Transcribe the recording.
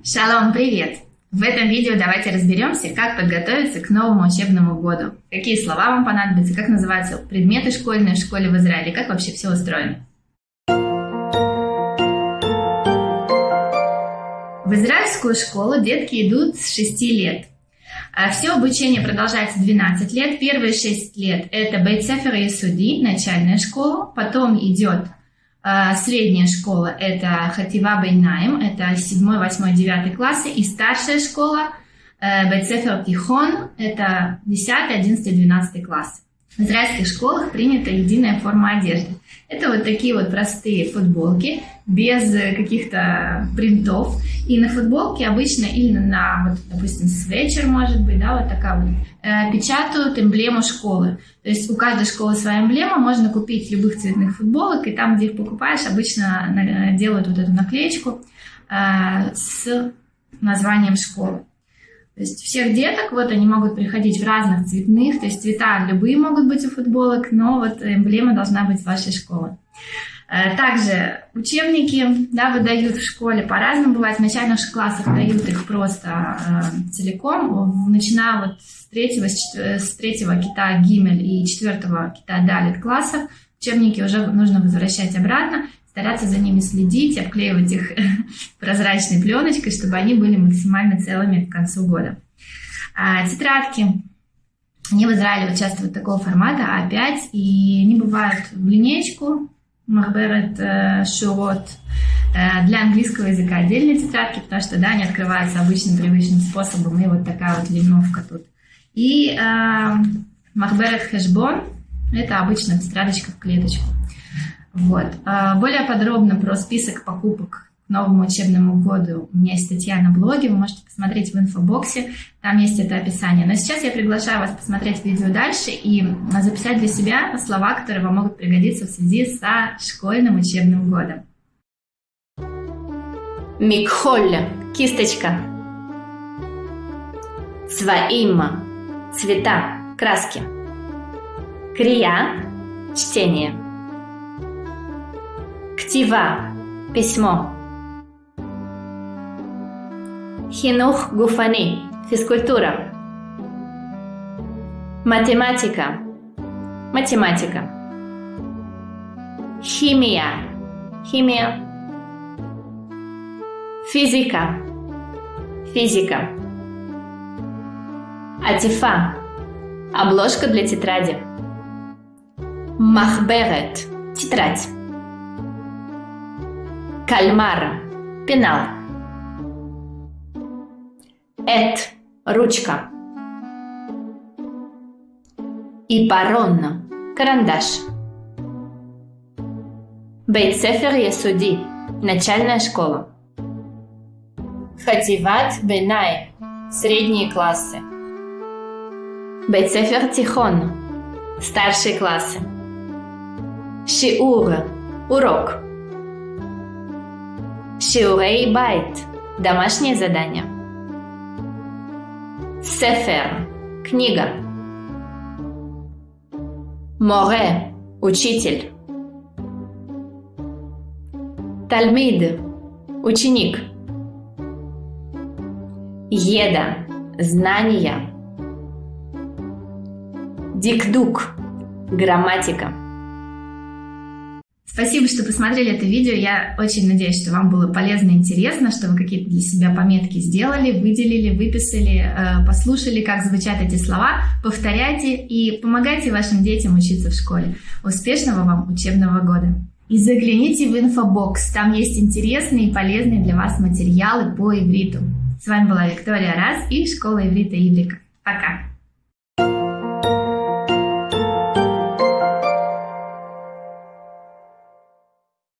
Шалом, привет! В этом видео давайте разберемся, как подготовиться к новому учебному году. Какие слова вам понадобятся, как называются предметы школьные в школе в Израиле, как вообще все устроено. В израильскую школу детки идут с 6 лет. А все обучение продолжается 12 лет. Первые 6 лет это Бейтсефер и Суди, начальная школа. Потом идет средняя школа – это Хатива Бейнаем, это 7, 8, 9 классы, и старшая школа э, – Бейцефер Тихон, это 10, 11, 12 классы. В израильских школах принята единая форма одежды. Это вот такие вот простые футболки, без каких-то принтов. И на футболке обычно или на, вот, допустим, свечер, может быть, да, вот такая вот, э, печатают эмблему школы. То есть у каждой школы своя эмблема, можно купить любых цветных футболок, и там, где их покупаешь, обычно делают вот эту наклеечку э, с названием школы. То есть всех деток, вот они могут приходить в разных цветных, то есть цвета любые могут быть у футболок, но вот эмблема должна быть вашей школы. Э, также учебники да, выдают в школе по-разному. Бывает, в начальных классах дают их просто э, целиком. Начиная вот с третьего, с третьего кита Гимель и четвертого кита Далит классов, учебники уже нужно возвращать обратно стараться за ними следить, обклеивать их прозрачной пленочкой, чтобы они были максимально целыми к концу года. А, тетрадки. Они в Израиле вот часто вот такого формата А5, и они бывают в линейку, Махберет э, Шурот, э, для английского языка отдельные тетрадки, потому что, да, они открываются обычным привычным способом, и вот такая вот линовка тут. И э, Махберет Хэшбон, это обычная тетрадочка в клеточку. Вот. А, более подробно про список покупок к новому учебному году у меня есть статья на блоге, вы можете посмотреть в инфобоксе, там есть это описание. Но сейчас я приглашаю вас посмотреть видео дальше и записать для себя слова, которые вам могут пригодиться в связи со школьным учебным годом. Микхолля, кисточка. Цваима, цвета, краски. Крия, чтение. Ктива – письмо. Хинух гуфани – физкультура. Математика – математика. Химия – химия. Физика – физика. Атифа – обложка для тетради. Махберет – тетрадь. Кальмар. Пенал. Эт. Ручка. Ипарон. Карандаш. Бейтсефер Ясуди. Начальная школа. Хативат Бенай. Средние классы. Бейтсефер Тихон. Старшие классы. Шиур. Урок. Шиурей байт – домашнее задание. Сефер – книга. Море – учитель. Тальмид – ученик. Еда – знания. Дикдук – грамматика. Спасибо, что посмотрели это видео. Я очень надеюсь, что вам было полезно и интересно, что вы какие-то для себя пометки сделали, выделили, выписали, э, послушали, как звучат эти слова. Повторяйте и помогайте вашим детям учиться в школе. Успешного вам учебного года! И загляните в инфобокс, там есть интересные и полезные для вас материалы по ивриту. С вами была Виктория Раз и Школа иврита Иврика. Пока!